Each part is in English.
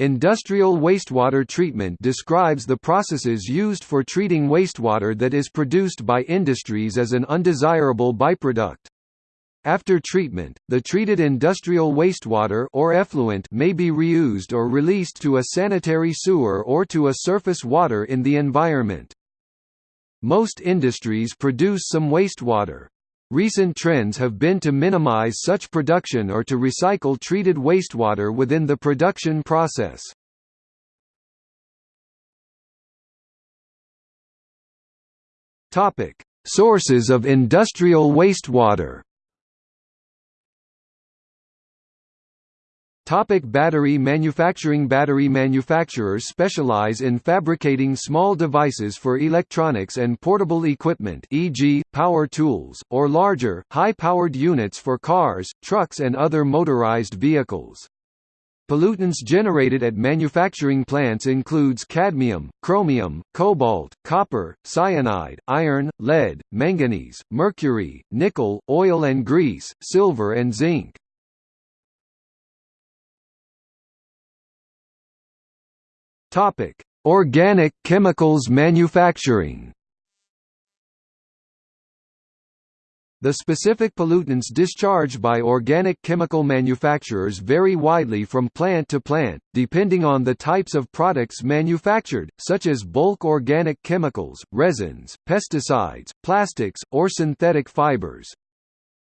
Industrial wastewater treatment describes the processes used for treating wastewater that is produced by industries as an undesirable byproduct. After treatment, the treated industrial wastewater or effluent may be reused or released to a sanitary sewer or to a surface water in the environment. Most industries produce some wastewater. Recent trends have been to minimize such production or to recycle treated wastewater within the production process. Topic: Sources of industrial wastewater. Topic battery manufacturing Battery manufacturers specialize in fabricating small devices for electronics and portable equipment e.g., power tools, or larger, high-powered units for cars, trucks and other motorized vehicles. Pollutants generated at manufacturing plants includes cadmium, chromium, cobalt, copper, cyanide, iron, lead, manganese, mercury, nickel, oil and grease, silver and zinc. Topic: Organic chemicals manufacturing. The specific pollutants discharged by organic chemical manufacturers vary widely from plant to plant, depending on the types of products manufactured, such as bulk organic chemicals, resins, pesticides, plastics, or synthetic fibers.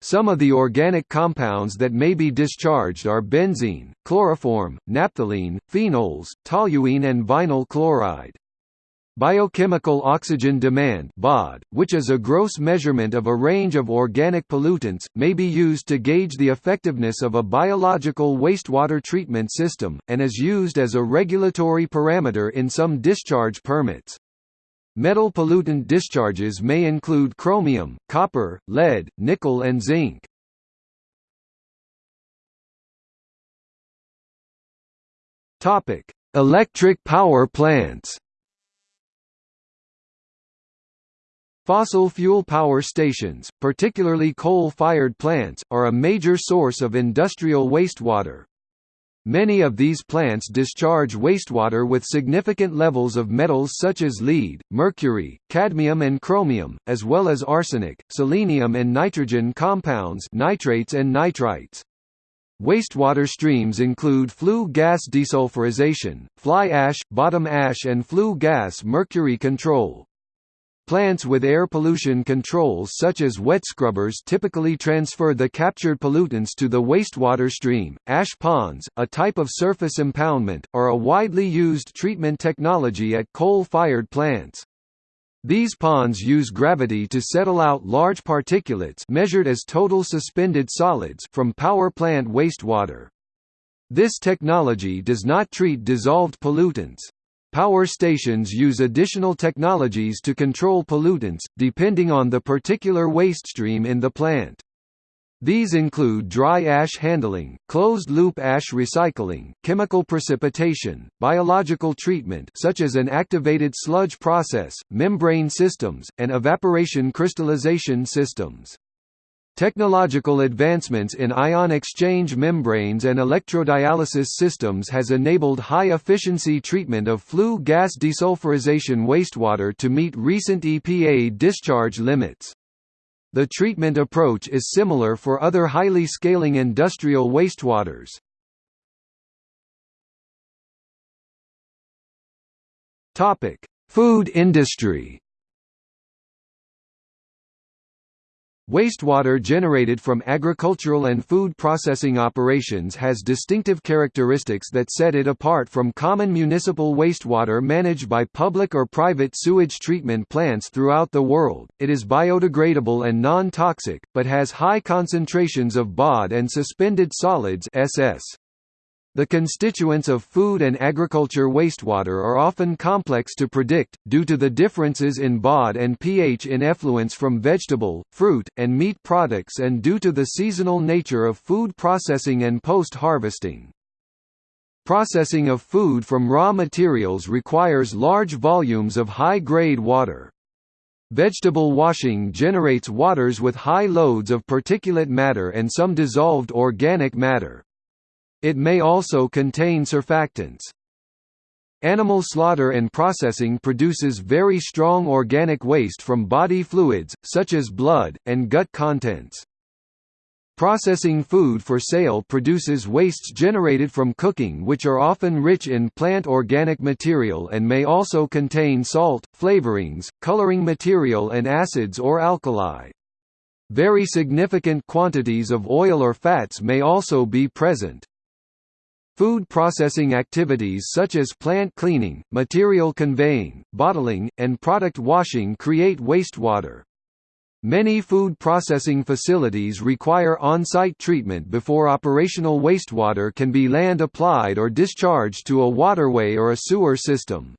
Some of the organic compounds that may be discharged are benzene, chloroform, naphthalene, phenols, toluene and vinyl chloride. Biochemical oxygen demand BOD, which is a gross measurement of a range of organic pollutants, may be used to gauge the effectiveness of a biological wastewater treatment system, and is used as a regulatory parameter in some discharge permits. Metal pollutant discharges may include chromium, copper, lead, nickel and zinc. Topic: Electric power plants. Fossil fuel power stations, particularly coal-fired plants, are a major source of industrial wastewater. Many of these plants discharge wastewater with significant levels of metals such as lead, mercury, cadmium and chromium, as well as arsenic, selenium and nitrogen compounds nitrates and nitrites. Wastewater streams include flue gas desulfurization, fly ash, bottom ash and flue gas mercury control. Plants with air pollution controls such as wet scrubbers typically transfer the captured pollutants to the wastewater stream. Ash ponds, a type of surface impoundment, are a widely used treatment technology at coal-fired plants. These ponds use gravity to settle out large particulates measured as total suspended solids from power plant wastewater. This technology does not treat dissolved pollutants. Power stations use additional technologies to control pollutants, depending on the particular waste stream in the plant. These include dry ash handling, closed-loop ash recycling, chemical precipitation, biological treatment such as an activated sludge process, membrane systems, and evaporation crystallization systems. Technological advancements in ion exchange membranes and electrodialysis systems has enabled high-efficiency treatment of flue gas desulfurization wastewater to meet recent EPA discharge limits. The treatment approach is similar for other highly scaling industrial wastewaters. Food industry Wastewater generated from agricultural and food processing operations has distinctive characteristics that set it apart from common municipal wastewater managed by public or private sewage treatment plants throughout the world. It is biodegradable and non-toxic, but has high concentrations of BOD and suspended solids SS. The constituents of food and agriculture wastewater are often complex to predict, due to the differences in BOD and pH in effluents from vegetable, fruit, and meat products and due to the seasonal nature of food processing and post-harvesting. Processing of food from raw materials requires large volumes of high-grade water. Vegetable washing generates waters with high loads of particulate matter and some dissolved organic matter. It may also contain surfactants. Animal slaughter and processing produces very strong organic waste from body fluids, such as blood, and gut contents. Processing food for sale produces wastes generated from cooking which are often rich in plant organic material and may also contain salt, flavorings, coloring material and acids or alkali. Very significant quantities of oil or fats may also be present. Food processing activities such as plant cleaning, material conveying, bottling, and product washing create wastewater. Many food processing facilities require on-site treatment before operational wastewater can be land-applied or discharged to a waterway or a sewer system.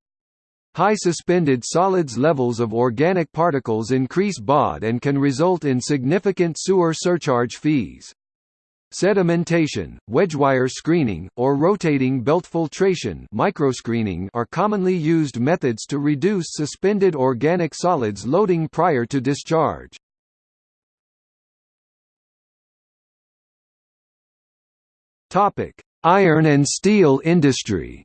High suspended solids levels of organic particles increase BOD and can result in significant sewer surcharge fees. Sedimentation, wedgewire screening, or rotating belt filtration microscreening are commonly used methods to reduce suspended organic solids loading prior to discharge. Iron and steel industry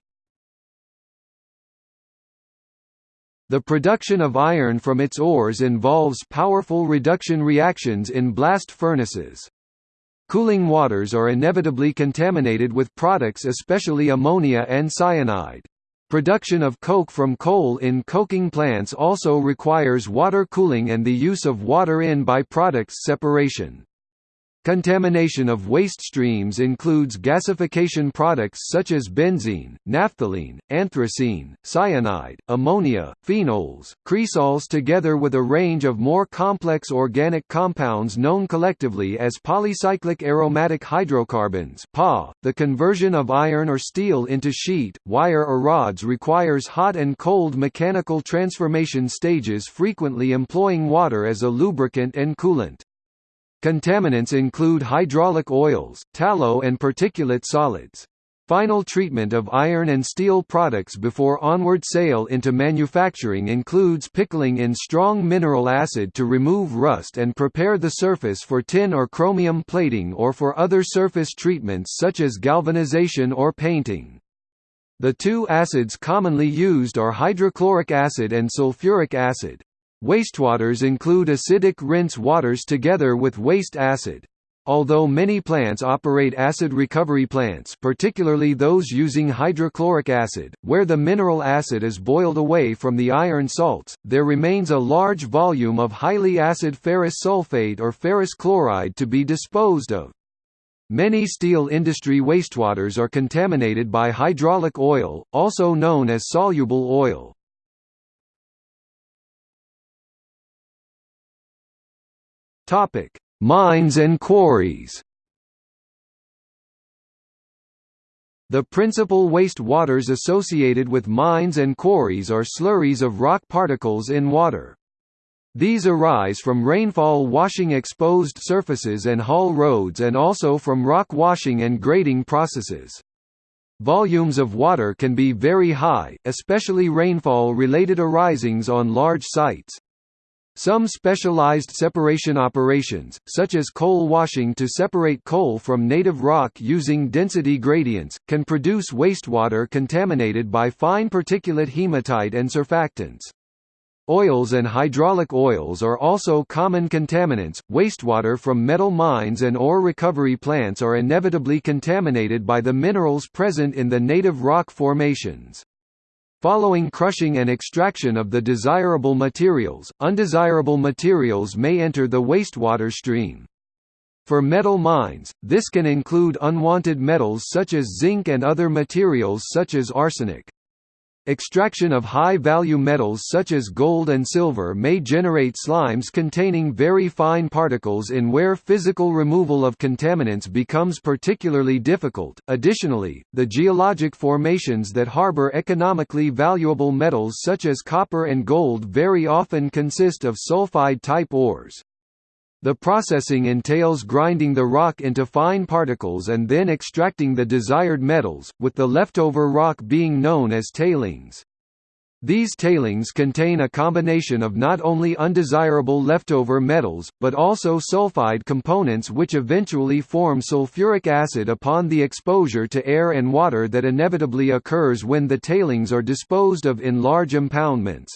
The production of iron from its ores involves powerful reduction reactions in blast furnaces. Cooling waters are inevitably contaminated with products especially ammonia and cyanide. Production of coke from coal in coking plants also requires water cooling and the use of water in by-products separation. Contamination of waste streams includes gasification products such as benzene, naphthalene, anthracene, cyanide, ammonia, phenols, cresols together with a range of more complex organic compounds known collectively as polycyclic aromatic hydrocarbons. .The conversion of iron or steel into sheet, wire or rods requires hot and cold mechanical transformation stages frequently employing water as a lubricant and coolant. Contaminants include hydraulic oils, tallow and particulate solids. Final treatment of iron and steel products before onward sale into manufacturing includes pickling in strong mineral acid to remove rust and prepare the surface for tin or chromium plating or for other surface treatments such as galvanization or painting. The two acids commonly used are hydrochloric acid and sulfuric acid. Wastewaters include acidic rinse waters together with waste acid. Although many plants operate acid recovery plants particularly those using hydrochloric acid, where the mineral acid is boiled away from the iron salts, there remains a large volume of highly acid ferrous sulfate or ferrous chloride to be disposed of. Many steel industry wastewaters are contaminated by hydraulic oil, also known as soluble oil. Topic: Mines and quarries. The principal waste waters associated with mines and quarries are slurries of rock particles in water. These arise from rainfall washing exposed surfaces and haul roads and also from rock washing and grading processes. Volumes of water can be very high, especially rainfall-related arisings on large sites. Some specialized separation operations, such as coal washing to separate coal from native rock using density gradients, can produce wastewater contaminated by fine particulate hematite and surfactants. Oils and hydraulic oils are also common contaminants. Wastewater from metal mines and ore recovery plants are inevitably contaminated by the minerals present in the native rock formations. Following crushing and extraction of the desirable materials, undesirable materials may enter the wastewater stream. For metal mines, this can include unwanted metals such as zinc and other materials such as arsenic. Extraction of high-value metals such as gold and silver may generate slimes containing very fine particles in where physical removal of contaminants becomes particularly difficult. Additionally, the geologic formations that harbor economically valuable metals such as copper and gold very often consist of sulfide-type ores. The processing entails grinding the rock into fine particles and then extracting the desired metals, with the leftover rock being known as tailings. These tailings contain a combination of not only undesirable leftover metals, but also sulfide components which eventually form sulfuric acid upon the exposure to air and water that inevitably occurs when the tailings are disposed of in large impoundments.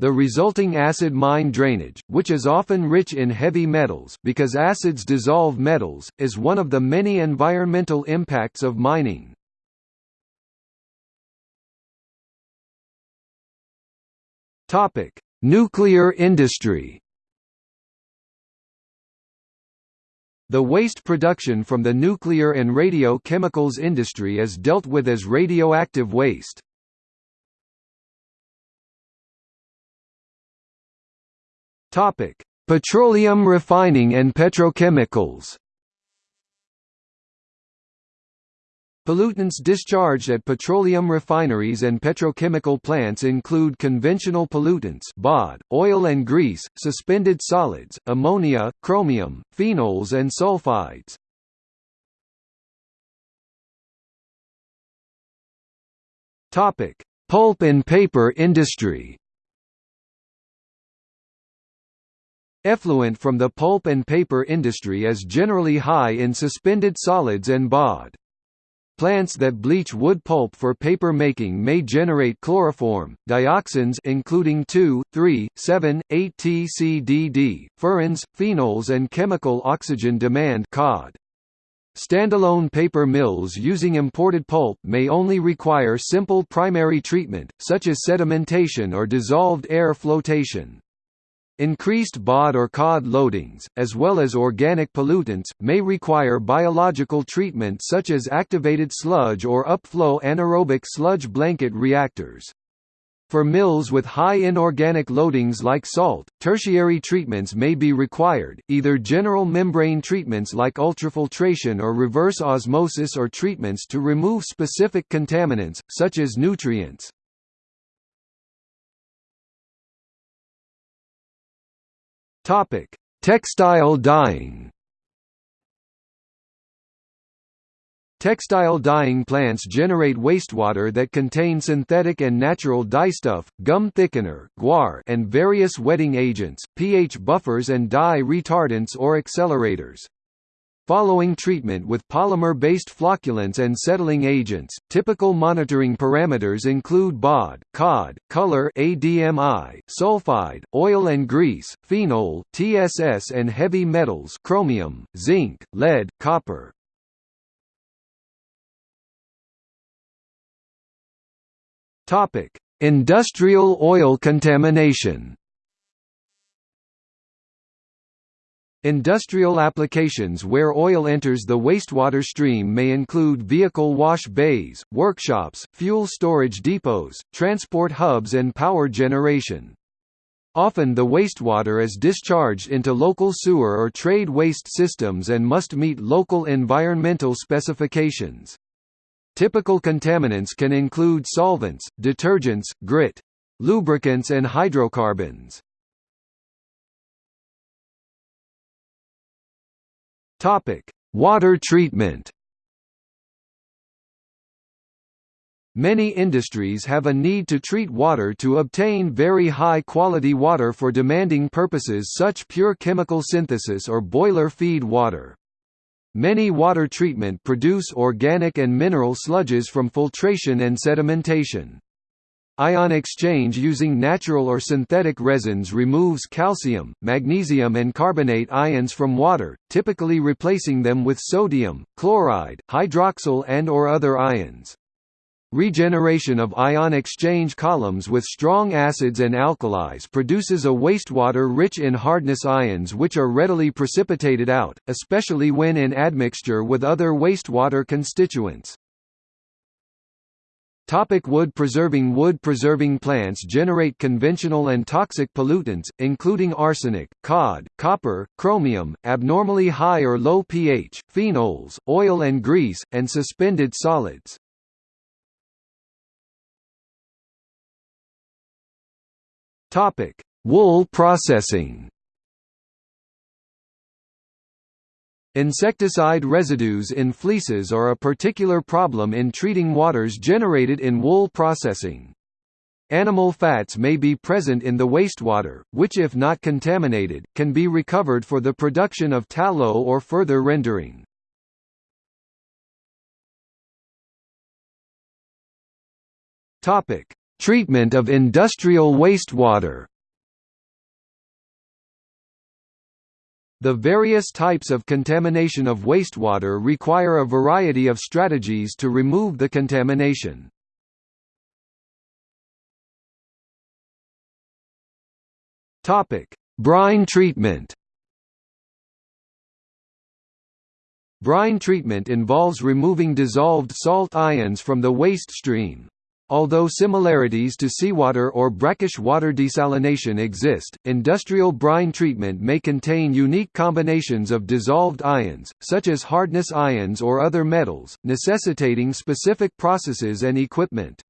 The resulting acid mine drainage, which is often rich in heavy metals because acids dissolve metals, is one of the many environmental impacts of mining. Topic: Nuclear industry. The waste production from the nuclear and radio-chemicals industry is dealt with as radioactive waste. Topic: Petroleum refining and petrochemicals. Pollutants discharged at petroleum refineries and petrochemical plants include conventional pollutants BOD, oil and grease, suspended solids, ammonia, chromium, phenols and sulfides. Pulp and paper industry Effluent from the pulp and paper industry is generally high in suspended solids and BOD. Plants that bleach wood pulp for paper making may generate chloroform, dioxins including 2, 3, 7, 8 TCDD, furans, phenols and chemical oxygen demand COD. Standalone paper mills using imported pulp may only require simple primary treatment, such as sedimentation or dissolved air flotation. Increased BOD or COD loadings, as well as organic pollutants, may require biological treatment such as activated sludge or upflow anaerobic sludge blanket reactors. For mills with high inorganic loadings like salt, tertiary treatments may be required, either general membrane treatments like ultrafiltration or reverse osmosis or treatments to remove specific contaminants, such as nutrients. Topic: Textile dyeing. Textile dyeing plants generate wastewater that contain synthetic and natural dyestuff, gum thickener guar, and various wetting agents, pH buffers and dye retardants or accelerators. Following treatment with polymer-based flocculants and settling agents, typical monitoring parameters include BOD, COD, color ADMI, sulfide, oil and grease, phenol, TSS and heavy metals chromium, zinc, lead, copper. Industrial oil contamination Industrial applications where oil enters the wastewater stream may include vehicle wash bays, workshops, fuel storage depots, transport hubs and power generation. Often the wastewater is discharged into local sewer or trade waste systems and must meet local environmental specifications. Typical contaminants can include solvents, detergents, grit, lubricants and hydrocarbons. Topic: Water treatment. Many industries have a need to treat water to obtain very high quality water for demanding purposes such pure chemical synthesis or boiler feed water. Many water treatment produce organic and mineral sludges from filtration and sedimentation. Ion exchange using natural or synthetic resins removes calcium, magnesium and carbonate ions from water, typically replacing them with sodium, chloride, hydroxyl and or other ions. Regeneration of ion exchange columns with strong acids and alkalis produces a wastewater rich in hardness ions which are readily precipitated out, especially when in admixture with other wastewater constituents. Topic wood preserving Wood preserving plants generate conventional and toxic pollutants, including arsenic, COD, copper, chromium, abnormally high or low pH, phenols, oil and grease, and suspended solids. Wool processing Insecticide residues in fleeces are a particular problem in treating waters generated in wool processing. Animal fats may be present in the wastewater, which if not contaminated, can be recovered for the production of tallow or further rendering. Treatment of industrial wastewater. The various types of contamination of wastewater require a variety of strategies to remove the contamination. Topic: Brine treatment. Brine treatment involves removing dissolved salt ions from the waste stream. Although similarities to seawater or brackish water desalination exist, industrial brine treatment may contain unique combinations of dissolved ions, such as hardness ions or other metals, necessitating specific processes and equipment.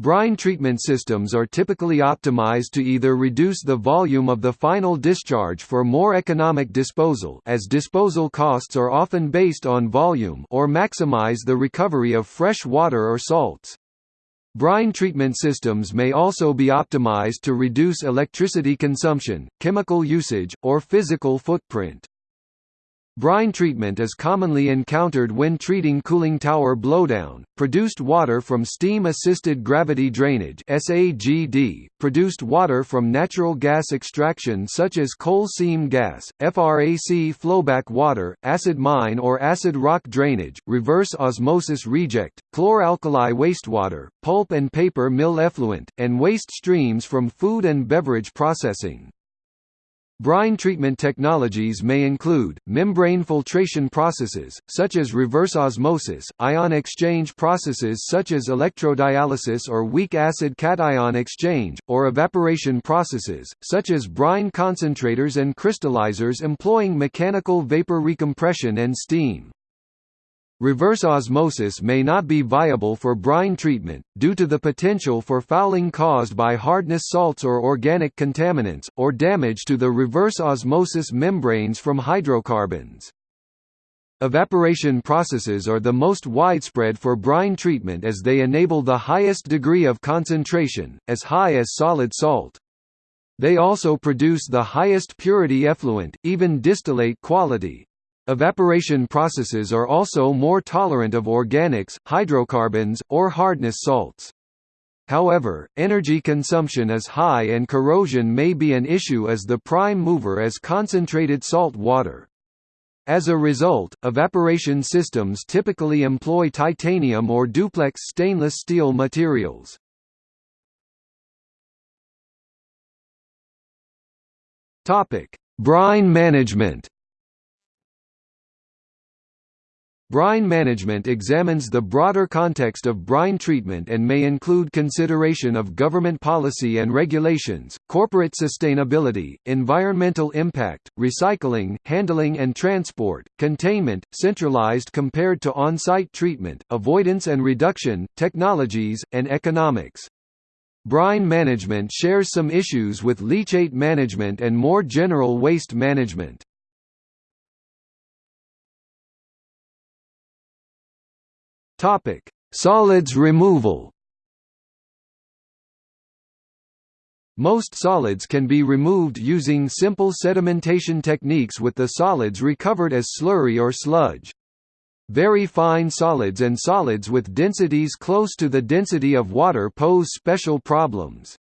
Brine treatment systems are typically optimized to either reduce the volume of the final discharge for more economic disposal as disposal costs are often based on volume or maximize the recovery of fresh water or salts. Brine treatment systems may also be optimized to reduce electricity consumption, chemical usage, or physical footprint. Brine treatment is commonly encountered when treating cooling tower blowdown, produced water from steam-assisted gravity drainage produced water from natural gas extraction such as coal seam gas, FRAC flowback water, acid mine or acid rock drainage, reverse osmosis reject, chlor-alkali wastewater, pulp and paper mill effluent, and waste streams from food and beverage processing. Brine treatment technologies may include, membrane filtration processes, such as reverse osmosis, ion exchange processes such as electrodialysis or weak acid cation exchange, or evaporation processes, such as brine concentrators and crystallizers employing mechanical vapor recompression and steam. Reverse osmosis may not be viable for brine treatment, due to the potential for fouling caused by hardness salts or organic contaminants, or damage to the reverse osmosis membranes from hydrocarbons. Evaporation processes are the most widespread for brine treatment as they enable the highest degree of concentration, as high as solid salt. They also produce the highest purity effluent, even distillate quality. Evaporation processes are also more tolerant of organics, hydrocarbons, or hardness salts. However, energy consumption is high and corrosion may be an issue as the prime mover is concentrated salt water. As a result, evaporation systems typically employ titanium or duplex stainless steel materials. Brine management Brine management examines the broader context of brine treatment and may include consideration of government policy and regulations, corporate sustainability, environmental impact, recycling, handling and transport, containment, centralized compared to on-site treatment, avoidance and reduction, technologies, and economics. Brine management shares some issues with leachate management and more general waste management. Topic: Solids removal. Most solids can be removed using simple sedimentation techniques with the solids recovered as slurry or sludge. Very fine solids and solids with densities close to the density of water pose special problems.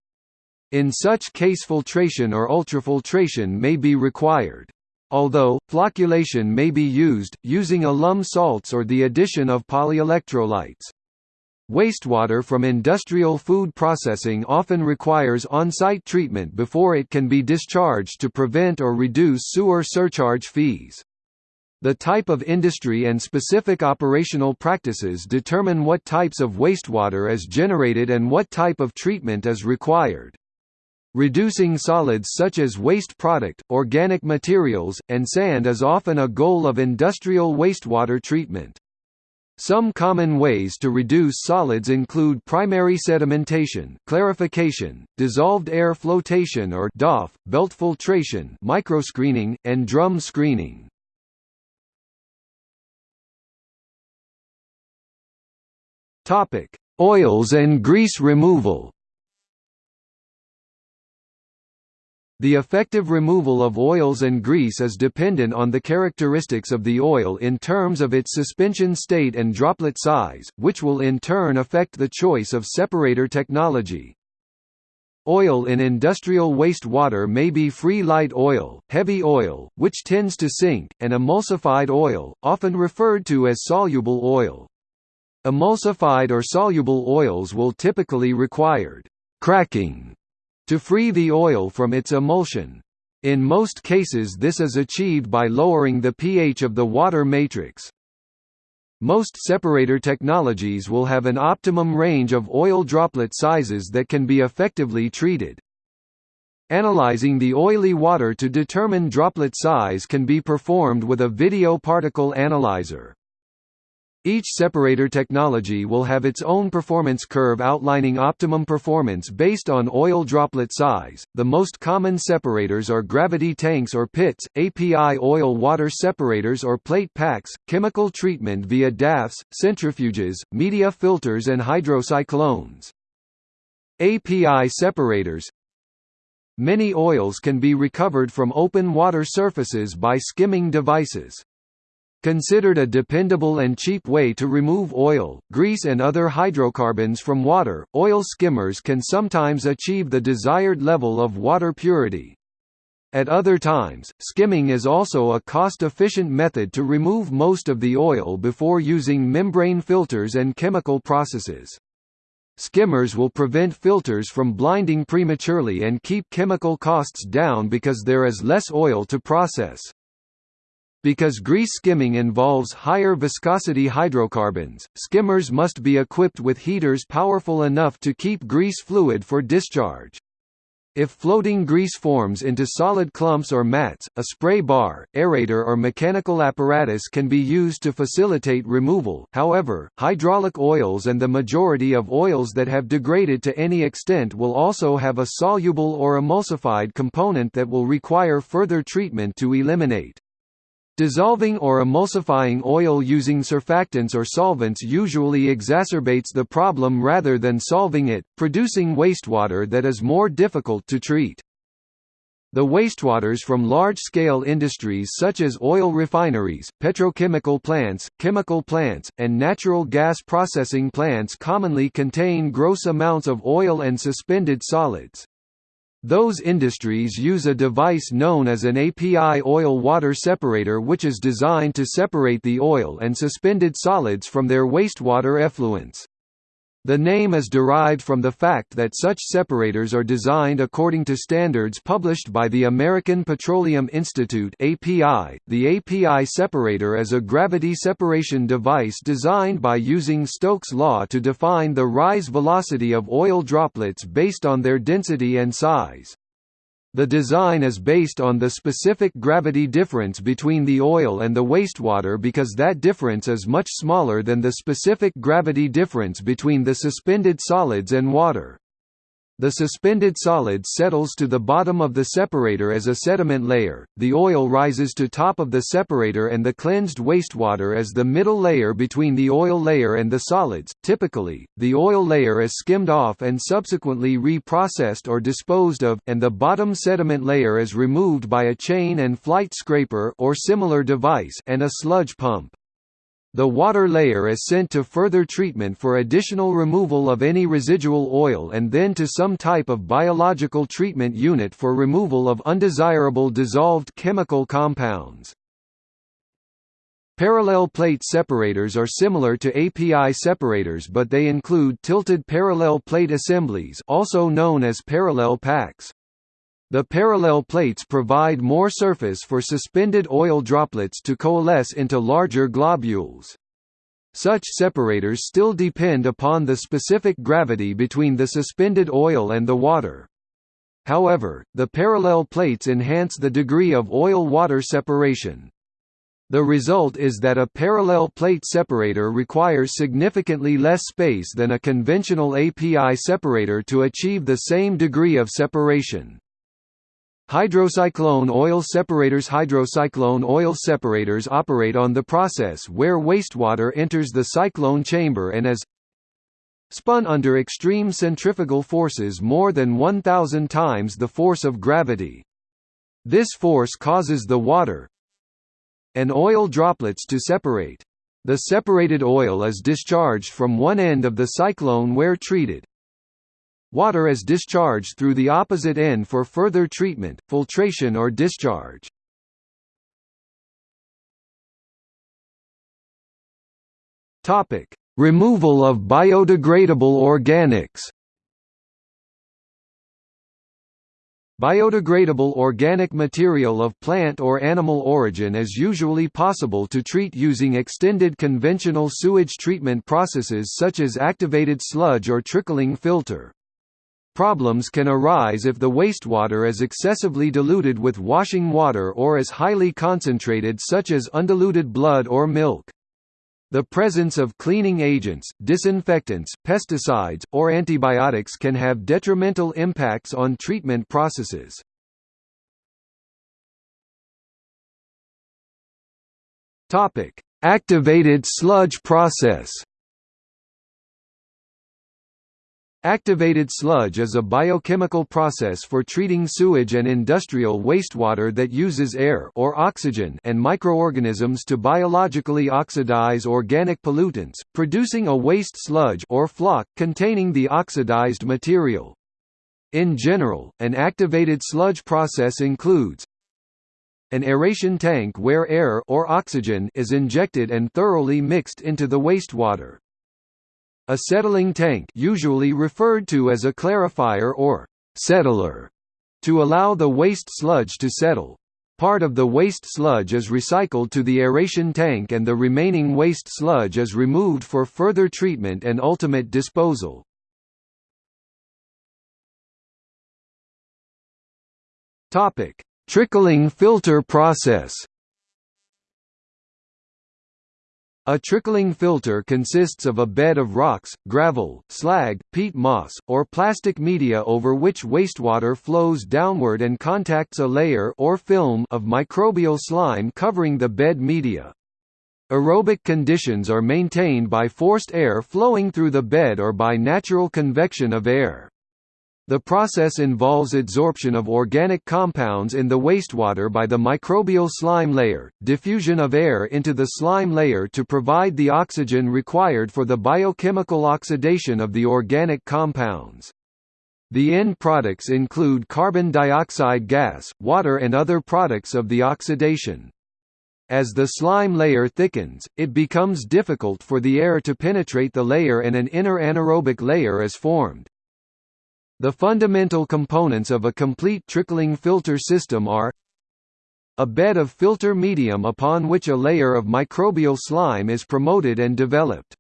In such case filtration or ultrafiltration may be required. Although, flocculation may be used, using alum salts or the addition of polyelectrolytes. Wastewater from industrial food processing often requires on-site treatment before it can be discharged to prevent or reduce sewer surcharge fees. The type of industry and specific operational practices determine what types of wastewater is generated and what type of treatment is required. Reducing solids such as waste product, organic materials, and sand is often a goal of industrial wastewater treatment. Some common ways to reduce solids include primary sedimentation, clarification, dissolved air flotation or DAF, belt filtration, microscreening, and drum screening. Topic: Oils and grease removal. The effective removal of oils and grease is dependent on the characteristics of the oil in terms of its suspension state and droplet size, which will in turn affect the choice of separator technology. Oil in industrial wastewater may be free light oil, heavy oil, which tends to sink, and emulsified oil, often referred to as soluble oil. Emulsified or soluble oils will typically require cracking to free the oil from its emulsion. In most cases this is achieved by lowering the pH of the water matrix. Most separator technologies will have an optimum range of oil droplet sizes that can be effectively treated. Analyzing the oily water to determine droplet size can be performed with a video particle analyzer. Each separator technology will have its own performance curve outlining optimum performance based on oil droplet size. The most common separators are gravity tanks or pits, API oil water separators or plate packs, chemical treatment via DAFs, centrifuges, media filters, and hydrocyclones. API separators Many oils can be recovered from open water surfaces by skimming devices. Considered a dependable and cheap way to remove oil, grease and other hydrocarbons from water, oil skimmers can sometimes achieve the desired level of water purity. At other times, skimming is also a cost-efficient method to remove most of the oil before using membrane filters and chemical processes. Skimmers will prevent filters from blinding prematurely and keep chemical costs down because there is less oil to process. Because grease skimming involves higher viscosity hydrocarbons, skimmers must be equipped with heaters powerful enough to keep grease fluid for discharge. If floating grease forms into solid clumps or mats, a spray bar, aerator or mechanical apparatus can be used to facilitate removal. However, hydraulic oils and the majority of oils that have degraded to any extent will also have a soluble or emulsified component that will require further treatment to eliminate. Dissolving or emulsifying oil using surfactants or solvents usually exacerbates the problem rather than solving it, producing wastewater that is more difficult to treat. The wastewaters from large-scale industries such as oil refineries, petrochemical plants, chemical plants, and natural gas processing plants commonly contain gross amounts of oil and suspended solids. Those industries use a device known as an API oil-water separator which is designed to separate the oil and suspended solids from their wastewater effluents. The name is derived from the fact that such separators are designed according to standards published by the American Petroleum Institute (API). The API separator is a gravity separation device designed by using Stokes' law to define the rise velocity of oil droplets based on their density and size. The design is based on the specific gravity difference between the oil and the wastewater because that difference is much smaller than the specific gravity difference between the suspended solids and water. The suspended solid settles to the bottom of the separator as a sediment layer, the oil rises to top of the separator and the cleansed wastewater as the middle layer between the oil layer and the solids. Typically, the oil layer is skimmed off and subsequently reprocessed or disposed of, and the bottom sediment layer is removed by a chain and flight scraper or similar device and a sludge pump. The water layer is sent to further treatment for additional removal of any residual oil and then to some type of biological treatment unit for removal of undesirable dissolved chemical compounds. Parallel plate separators are similar to API separators but they include tilted parallel plate assemblies also known as parallel packs. The parallel plates provide more surface for suspended oil droplets to coalesce into larger globules. Such separators still depend upon the specific gravity between the suspended oil and the water. However, the parallel plates enhance the degree of oil-water separation. The result is that a parallel plate separator requires significantly less space than a conventional API separator to achieve the same degree of separation. Hydrocyclone oil separators Hydrocyclone oil separators operate on the process where wastewater enters the cyclone chamber and is spun under extreme centrifugal forces more than 1,000 times the force of gravity. This force causes the water and oil droplets to separate. The separated oil is discharged from one end of the cyclone where treated. Water is discharged through the opposite end for further treatment, filtration or discharge. Topic: Removal of biodegradable organics. Biodegradable organic material of plant or animal origin is usually possible to treat using extended conventional sewage treatment processes such as activated sludge or trickling filter. Problems can arise if the wastewater is excessively diluted with washing water or is highly concentrated such as undiluted blood or milk. The presence of cleaning agents, disinfectants, pesticides, or antibiotics can have detrimental impacts on treatment processes. Activated sludge process Activated sludge is a biochemical process for treating sewage and industrial wastewater that uses air or oxygen and microorganisms to biologically oxidize organic pollutants, producing a waste sludge or floc containing the oxidized material. In general, an activated sludge process includes an aeration tank where air or oxygen is injected and thoroughly mixed into the wastewater. A settling tank usually referred to as a clarifier or settler to allow the waste sludge to settle. Part of the waste sludge is recycled to the aeration tank and the remaining waste sludge is removed for further treatment and ultimate disposal. Trickling filter process. A trickling filter consists of a bed of rocks, gravel, slag, peat moss, or plastic media over which wastewater flows downward and contacts a layer or film of microbial slime covering the bed media. Aerobic conditions are maintained by forced air flowing through the bed or by natural convection of air. The process involves adsorption of organic compounds in the wastewater by the microbial slime layer, diffusion of air into the slime layer to provide the oxygen required for the biochemical oxidation of the organic compounds. The end products include carbon dioxide gas, water and other products of the oxidation. As the slime layer thickens, it becomes difficult for the air to penetrate the layer and an inner anaerobic layer is formed. The fundamental components of a complete trickling filter system are a bed of filter medium upon which a layer of microbial slime is promoted and developed.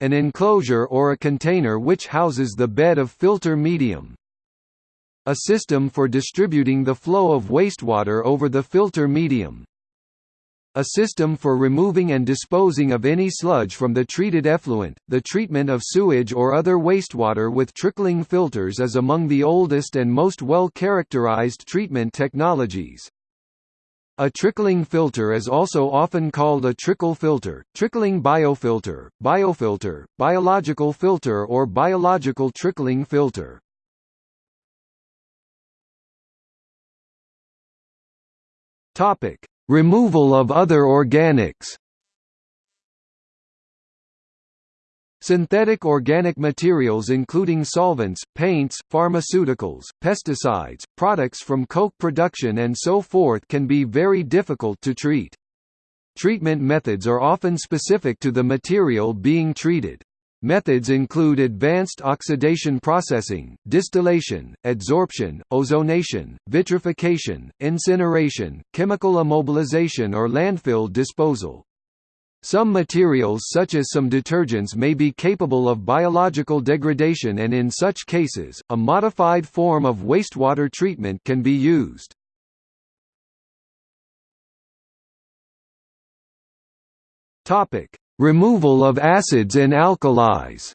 An enclosure or a container which houses the bed of filter medium. A system for distributing the flow of wastewater over the filter medium. A system for removing and disposing of any sludge from the treated effluent. The treatment of sewage or other wastewater with trickling filters is among the oldest and most well characterized treatment technologies. A trickling filter is also often called a trickle filter, trickling biofilter, biofilter, biological filter or biological trickling filter. Topic: Removal of other organics Synthetic organic materials including solvents, paints, pharmaceuticals, pesticides, products from coke production and so forth can be very difficult to treat. Treatment methods are often specific to the material being treated. Methods include advanced oxidation processing, distillation, adsorption, ozonation, vitrification, incineration, chemical immobilization or landfill disposal. Some materials such as some detergents may be capable of biological degradation and in such cases, a modified form of wastewater treatment can be used. Topic: Removal of acids and alkalis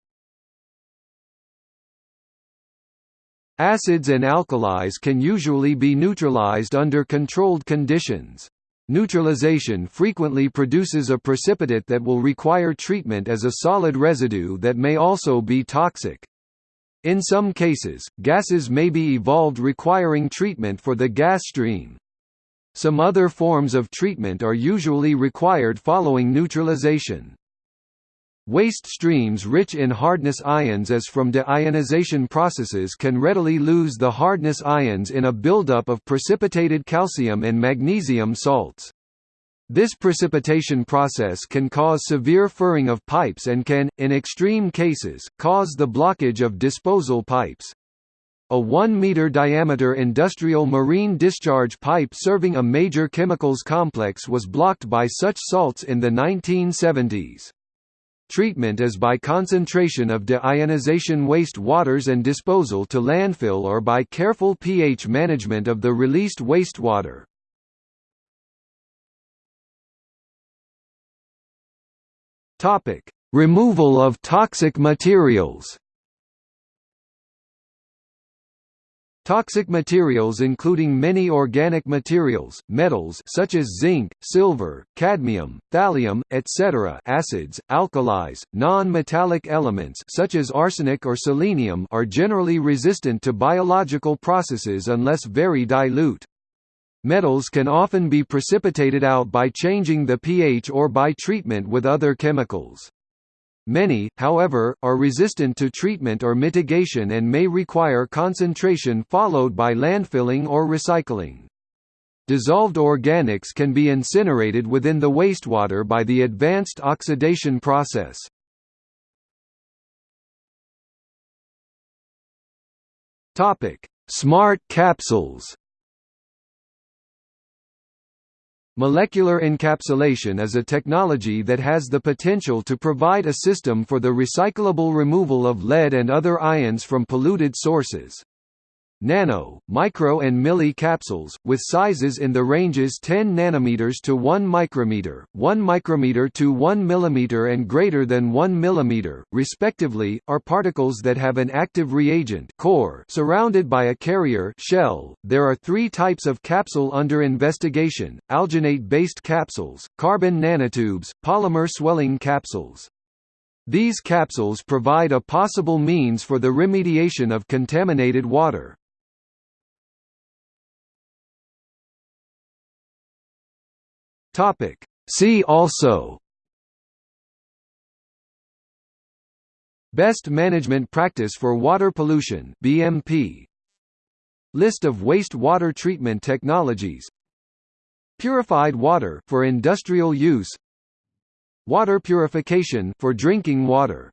Acids and alkalis can usually be neutralized under controlled conditions. Neutralization frequently produces a precipitate that will require treatment as a solid residue that may also be toxic. In some cases, gases may be evolved requiring treatment for the gas stream. Some other forms of treatment are usually required following neutralization. Waste streams rich in hardness ions as from deionization processes can readily lose the hardness ions in a buildup of precipitated calcium and magnesium salts. This precipitation process can cause severe furring of pipes and can, in extreme cases, cause the blockage of disposal pipes. A 1-meter diameter industrial marine discharge pipe serving a major chemicals complex was blocked by such salts in the 1970s. Treatment is by concentration of deionization waste waters and disposal to landfill or by careful pH management of the released wastewater. Removal of toxic materials. Toxic materials including many organic materials, metals such as zinc, silver, cadmium, thallium, etc., acids, alkalis, non-metallic elements such as arsenic or selenium are generally resistant to biological processes unless very dilute. Metals can often be precipitated out by changing the pH or by treatment with other chemicals. Many, however, are resistant to treatment or mitigation and may require concentration followed by landfilling or recycling. Dissolved organics can be incinerated within the wastewater by the advanced oxidation process. Smart capsules Molecular encapsulation is a technology that has the potential to provide a system for the recyclable removal of lead and other ions from polluted sources nano, micro and milli capsules, with sizes in the ranges 10 nanometers to 1 micrometer, 1 micrometer to 1 millimeter and greater than 1 millimeter, respectively, are particles that have an active reagent core surrounded by a carrier shell. There are three types of capsule under investigation, alginate-based capsules, carbon nanotubes, polymer swelling capsules. These capsules provide a possible means for the remediation of contaminated water. Topic. See also. Best Management Practice for Water Pollution BMP List of waste water treatment technologies. Purified water for industrial use. Water purification for drinking water